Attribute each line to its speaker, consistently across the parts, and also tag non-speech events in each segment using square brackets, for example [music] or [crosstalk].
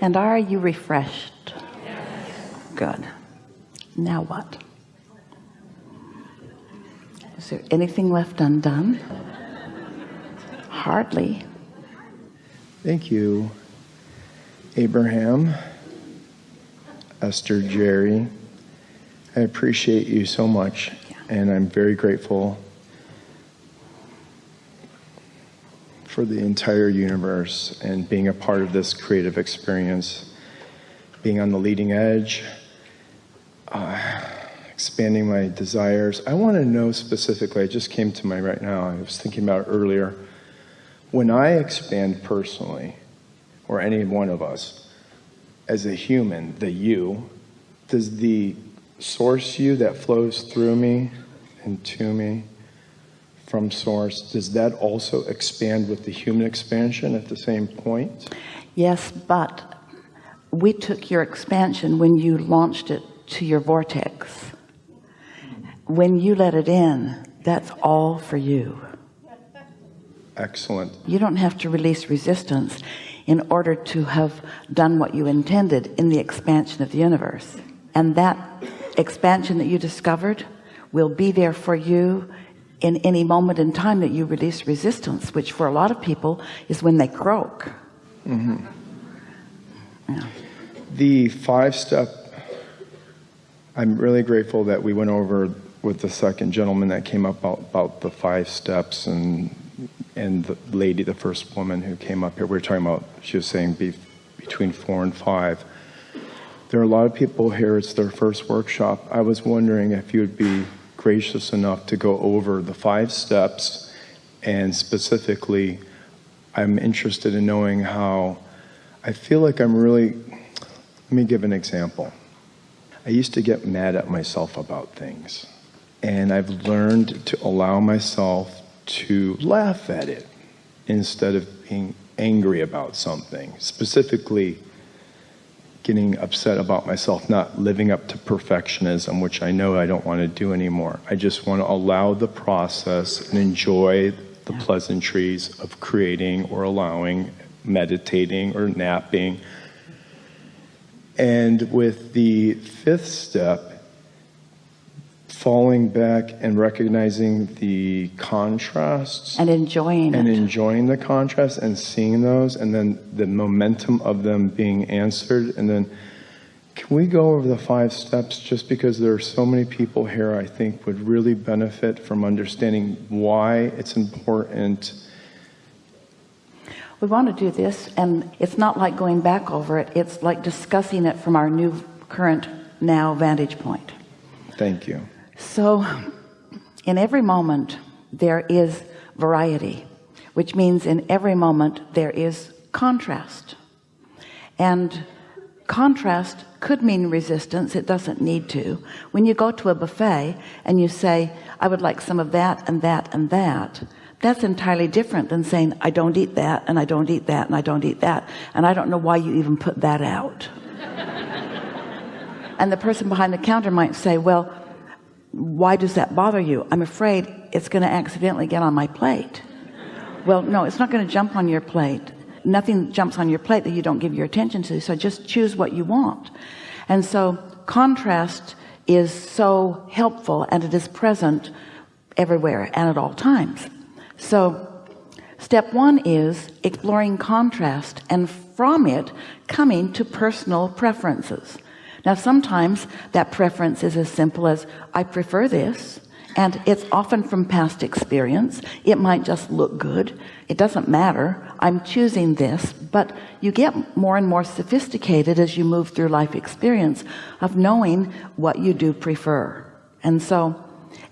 Speaker 1: And are you refreshed? Good. Now what? Is there anything left undone? Hardly.
Speaker 2: Thank you, Abraham, Esther, Jerry. I appreciate you so much, and I'm very grateful for the entire universe and being a part of this creative experience, being on the leading edge, uh, expanding my desires. I want to know specifically, I just came to my right now, I was thinking about earlier. When I expand personally, or any one of us, as a human, the you, does the source you that flows through me and to me from source, does that also expand with the human expansion at the same point?
Speaker 1: Yes, but we took your expansion when you launched it to your vortex. When you let it in, that's all for you.
Speaker 2: Excellent.
Speaker 1: You don't have to release resistance in order to have done what you intended in the expansion of the universe. And that expansion that you discovered will be there for you in any moment in time that you release resistance which for a lot of people is when they croak. Mm -hmm.
Speaker 2: yeah. the five step I'm really grateful that we went over with the second gentleman that came up about, about the five steps and and the lady the first woman who came up here. We were talking about she was saying be between four and five. There are a lot of people here. It's their first workshop. I was wondering if you would be gracious enough to go over the five steps and specifically I'm interested in knowing how I feel like I'm really let me give an example. I used to get mad at myself about things and I've learned to allow myself to laugh at it instead of being angry about something specifically getting upset about myself not living up to perfectionism which I know I don't want to do anymore. I just want to allow the process and enjoy the pleasantries of creating or allowing meditating or napping. And with the fifth step falling back and recognizing the contrasts
Speaker 1: and enjoying
Speaker 2: and
Speaker 1: it.
Speaker 2: enjoying the contrasts and seeing those and then the momentum of them being answered. And then can we go over the five steps? Just because there are so many people here I think would really benefit from understanding why it's important.
Speaker 1: We want to do this and it's not like going back over it. It's like discussing it from our new current now vantage point.
Speaker 2: Thank you
Speaker 1: so in every moment there is variety which means in every moment there is contrast. And contrast could mean resistance. It doesn't need to. When you go to a buffet and you say I would like some of that and that and that that's entirely different than saying I don't eat that and I don't eat that and I don't eat that and I don't know why you even put that out. [laughs] And the person behind the counter might say well why does that bother you? I'm afraid it's going to accidentally get on my plate. Well no it's not going to jump on your plate. Nothing jumps on your plate that you don't give your attention to so just choose what you want. And so contrast is so helpful and it is present everywhere and at all times. So step one is exploring contrast and from it coming to personal preferences now sometimes that preference is as simple as I prefer this and it's often from past experience. It might just look good. It doesn't matter. I'm choosing this. But you get more and more sophisticated as you move through life experience of knowing what you do prefer. And so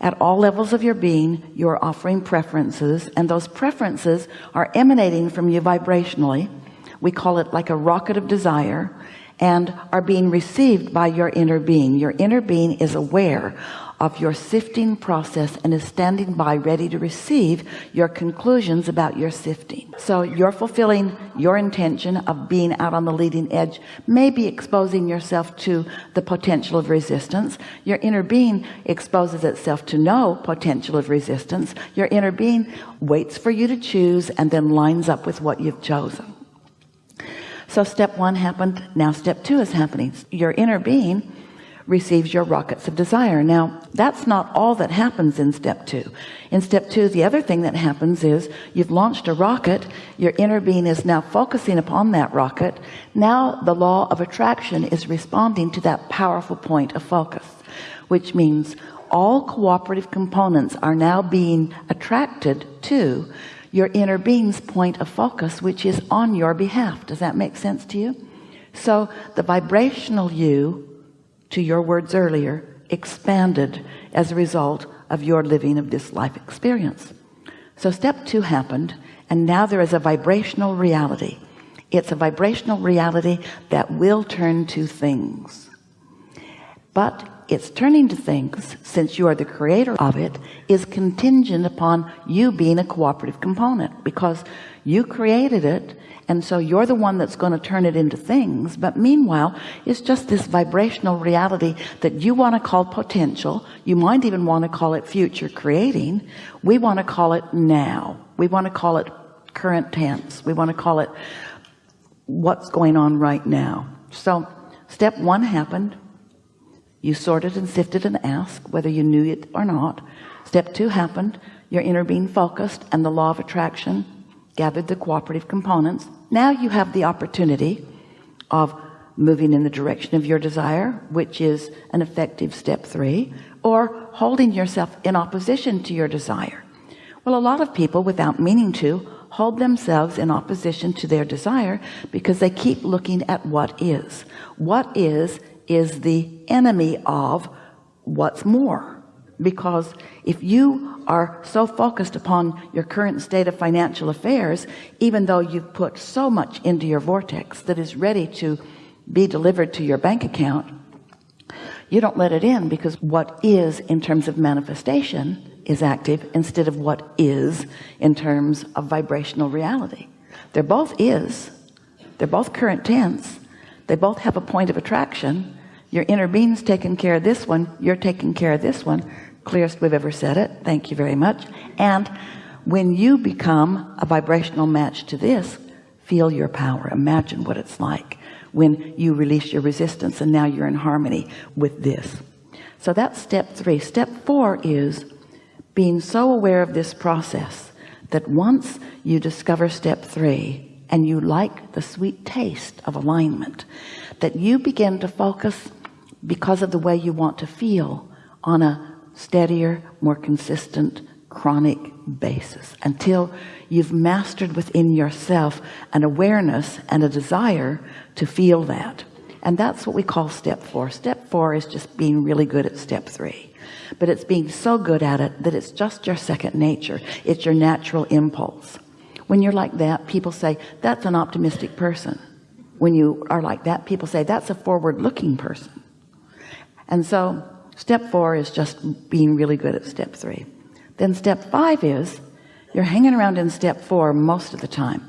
Speaker 1: at all levels of your being you're offering preferences and those preferences are emanating from you vibrationally. We call it like a rocket of desire and are being received by your inner being. Your inner being is aware of your sifting process and is standing by ready to receive your conclusions about your sifting. So you're fulfilling your intention of being out on the leading edge maybe exposing yourself to the potential of resistance. Your inner being exposes itself to no potential of resistance. Your inner being waits for you to choose and then lines up with what you've chosen so step one happened. Now step two is happening. Your inner being receives your rockets of desire. Now that's not all that happens in step two. In step two the other thing that happens is you've launched a rocket. Your inner being is now focusing upon that rocket. Now the law of attraction is responding to that powerful point of focus which means all cooperative components are now being attracted to your inner being's point of focus which is on your behalf. Does that make sense to you? So the vibrational you to your words earlier expanded as a result of your living of this life experience. So step two happened and now there is a vibrational reality. It's a vibrational reality that will turn to things. But it's turning to things since you are the creator of it is contingent upon you being a cooperative component because you created it and so you're the one that's going to turn it into things. But meanwhile it's just this vibrational reality that you want to call potential. You might even want to call it future creating. We want to call it now. We want to call it current tense. We want to call it what's going on right now. So step one happened you sorted and sifted and asked whether you knew it or not. Step two happened. Your inner being focused and the law of attraction gathered the cooperative components. Now you have the opportunity of moving in the direction of your desire which is an effective step three or holding yourself in opposition to your desire. Well a lot of people without meaning to hold themselves in opposition to their desire because they keep looking at what is. What is is the enemy of what's more. Because if you are so focused upon your current state of financial affairs even though you've put so much into your vortex that is ready to be delivered to your bank account you don't let it in because what is in terms of manifestation is active instead of what is in terms of vibrational reality. They're both is. They're both current tense they both have a point of attraction. Your inner being's taking care of this one. You're taking care of this one. Clearest we've ever said it. Thank you very much. And when you become a vibrational match to this feel your power. Imagine what it's like when you release your resistance and now you're in harmony with this. So that's step three. Step four is being so aware of this process that once you discover step three and you like the sweet taste of alignment that you begin to focus because of the way you want to feel on a steadier more consistent chronic basis until you've mastered within yourself an awareness and a desire to feel that. And that's what we call step four. Step four is just being really good at step three. But it's being so good at it that it's just your second nature. It's your natural impulse when you're like that people say that's an optimistic person. When you are like that people say that's a forward-looking person. And so step four is just being really good at step three. Then step five is you're hanging around in step four most of the time.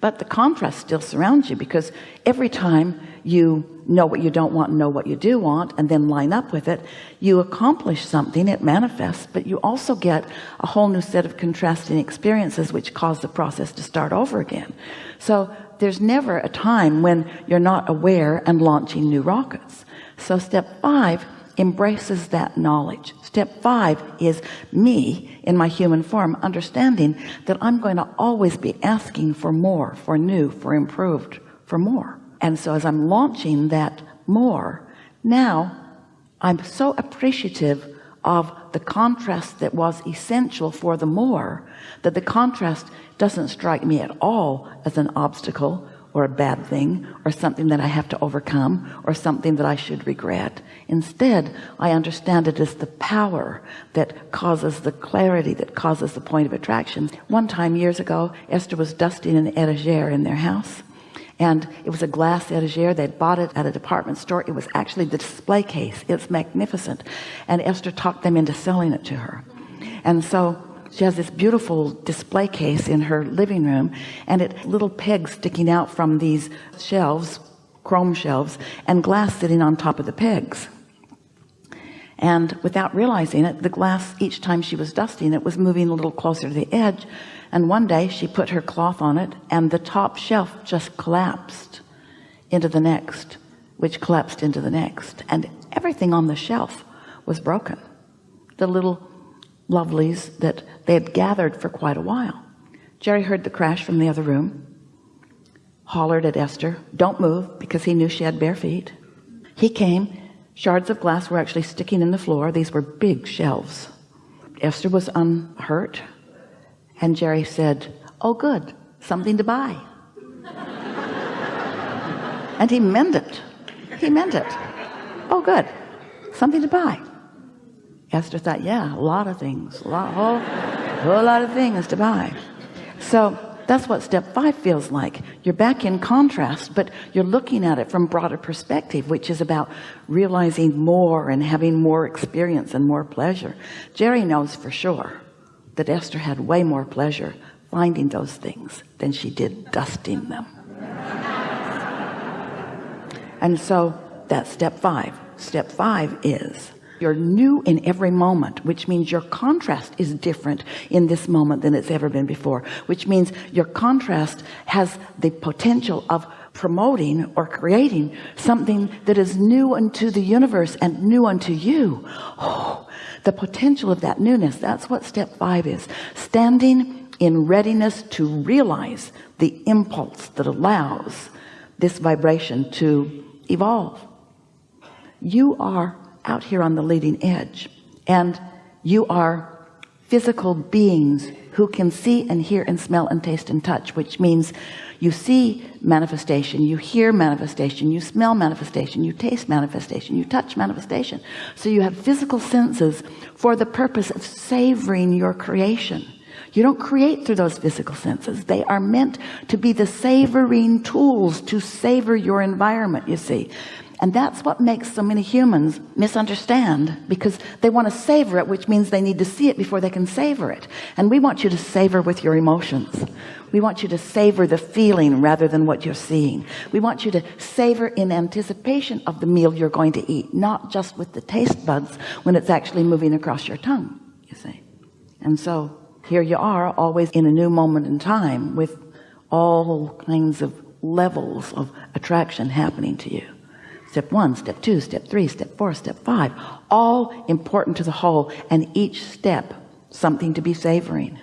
Speaker 1: But the contrast still surrounds you because every time you know what you don't want and know what you do want and then line up with it you accomplish something it manifests but you also get a whole new set of contrasting experiences which cause the process to start over again. So there's never a time when you're not aware and launching new rockets. So step five embraces that knowledge. Step five is me in my human form understanding that I'm going to always be asking for more for new for improved for more and so as I'm launching that more now I'm so appreciative of the contrast that was essential for the more that the contrast doesn't strike me at all as an obstacle or a bad thing or something that I have to overcome or something that I should regret. Instead I understand it as the power that causes the clarity that causes the point of attraction. One time years ago Esther was dusting an etagere in their house and it was a glass etagere they'd bought it at a department store. It was actually the display case. It's magnificent. And Esther talked them into selling it to her. And so she has this beautiful display case in her living room and it little pegs sticking out from these shelves chrome shelves and glass sitting on top of the pegs and without realizing it the glass each time she was dusting it was moving a little closer to the edge. And one day she put her cloth on it and the top shelf just collapsed into the next which collapsed into the next. And everything on the shelf was broken. The little lovelies that they had gathered for quite a while. Jerry heard the crash from the other room hollered at Esther don't move because he knew she had bare feet. He came shards of glass were actually sticking in the floor. These were big shelves. Esther was unhurt and Jerry said oh good. Something to buy. [laughs] And he meant it. He meant it. Oh good. Something to buy. Esther thought yeah a lot of things. A lot whole, whole lot of things to buy. So that's what step five feels like. You're back in contrast but you're looking at it from broader perspective which is about realizing more and having more experience and more pleasure. Jerry knows for sure that Esther had way more pleasure finding those things than she did dusting them. [laughs] And so that's step five. Step five is you're new in every moment which means your contrast is different in this moment than it's ever been before which means your contrast has the potential of promoting or creating something that is new unto the universe and new unto you. Oh the potential of that newness. That's what step five is. Standing in readiness to realize the impulse that allows this vibration to evolve. You are out here on the leading edge. And you are physical beings who can see and hear and smell and taste and touch which means you see manifestation you hear manifestation you smell manifestation you taste manifestation you touch manifestation. So you have physical senses for the purpose of savoring your creation. You don't create through those physical senses. They are meant to be the savoring tools to savor your environment you see and that's what makes so many humans misunderstand because they want to savor it which means they need to see it before they can savor it. And we want you to savor with your emotions. We want you to savor the feeling rather than what you're seeing. We want you to savor in anticipation of the meal you're going to eat not just with the taste buds when it's actually moving across your tongue you see. And so here you are always in a new moment in time with all kinds of levels of attraction happening to you step one step two step three step four step five all important to the whole and each step something to be savoring.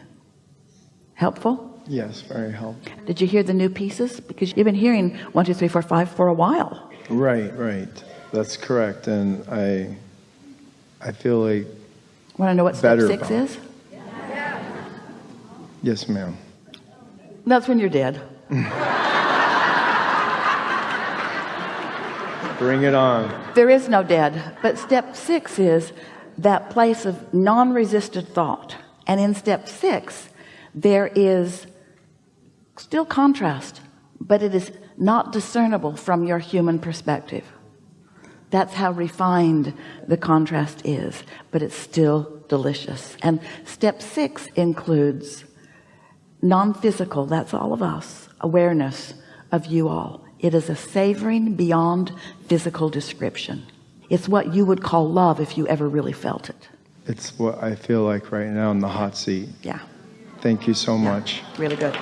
Speaker 1: Helpful?
Speaker 2: Yes very helpful.
Speaker 1: Did you hear the new pieces? Because you've been hearing one two three four five for a while.
Speaker 2: Right right. That's correct and I I feel like
Speaker 1: want to know what step
Speaker 2: Better
Speaker 1: six is?
Speaker 2: Yes ma'am.
Speaker 1: That's when you're dead [laughs]
Speaker 2: bring it on.
Speaker 1: There is no dead but step six is that place of non-resisted thought. And in step six there is still contrast but it is not discernible from your human perspective. That's how refined the contrast is but it's still delicious. And step six includes non-physical that's all of us awareness of you all it is a savoring beyond physical description. It's what you would call love if you ever really felt it.
Speaker 2: It's what I feel like right now in the hot seat.
Speaker 1: Yeah.
Speaker 2: Thank you so much.
Speaker 1: Really good